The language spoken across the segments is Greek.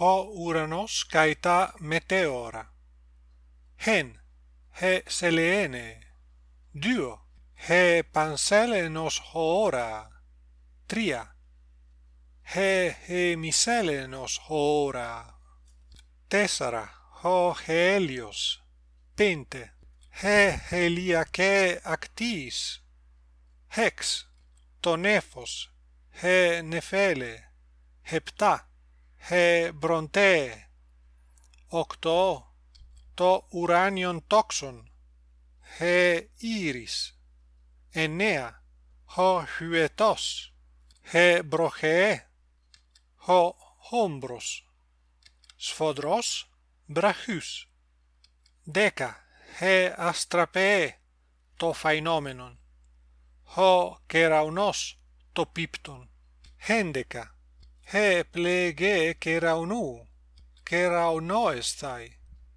ὁ ουρανός καί τα μετεώρα. ἡν, ἡ σελεένε. δύο, ἡ πανσέλενος ὁώρα. τρία, ἡ ἡμισέλενος ὁώρα. τέσσαρα, ὁ ἡέλιος. πέντε, ἡ ἡλιακέ ακτής. έξ, το Νέφος, ἡ νεφέλε. επτά, he μπροντέ, οκτώ, το ουράνιον τόξον, he ήρις, εννέα, ho hyetos, he βροχέ, ho χόμπρος, σφοδρός, βραχούς, δέκα, he αστραπέ, το φαϊνόμενον, ho keraunos to pipton. Hendeka he plege keraunu kerauno estai,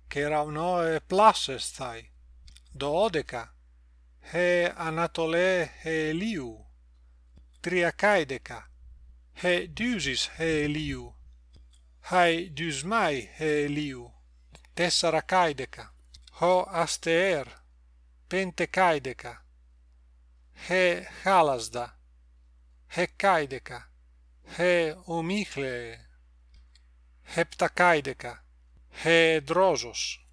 keraunoe plas estai, doodeka, he anatole he liu, triakaideka, he dusis he liu, hai dusmai he liu, tesarakaideka, ho asteer, pentekaideka, he halasda, hekaideka, ε ομίχλεε, επτακάιδεκα, χε δρόζος,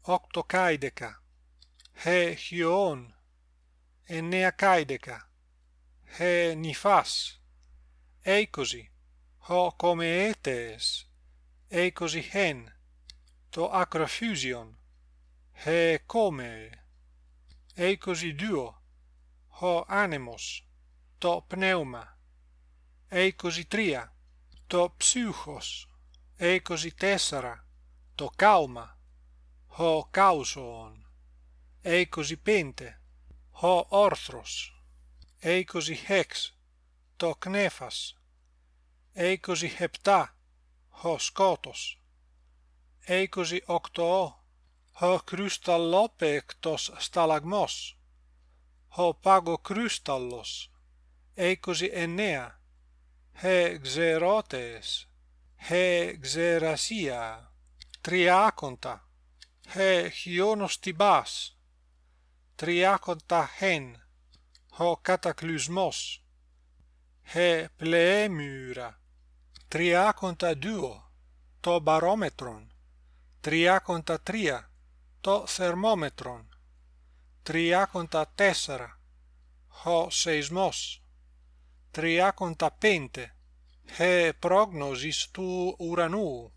οκτοκάιδεκα, χε χιόν, εννέακάιδεκα, χε νυφάς, είκοσι, ο κομεέτες, είκοσι χέν, το ακροφύζιον, χε κόμεε, δύο, ο άνεμος, το πνεύμα, 23 το ψύχος. 24 το κάωμα ο κάουσον 25 ο όρθρος. 26 το κνέφας. 27 ο σκότος. 28 ο κρυσταλλόπαικτος σταλαγμός. Ο παγοκρυστάλλος 29 χεξερώτες, χεξερασία, τριάκοντα, χιονοστιμπάς, τριάκοντα χεν, ο κατακλυσμός, χε πλεέμυρα, τριάκοντα δύο, το μπαρόμετρον, τριάκοντα τρία, το θερμόμετρον, τριάκοντα τέσσερα, ο σεισμός. tria contapente. He prognosis tu uranu.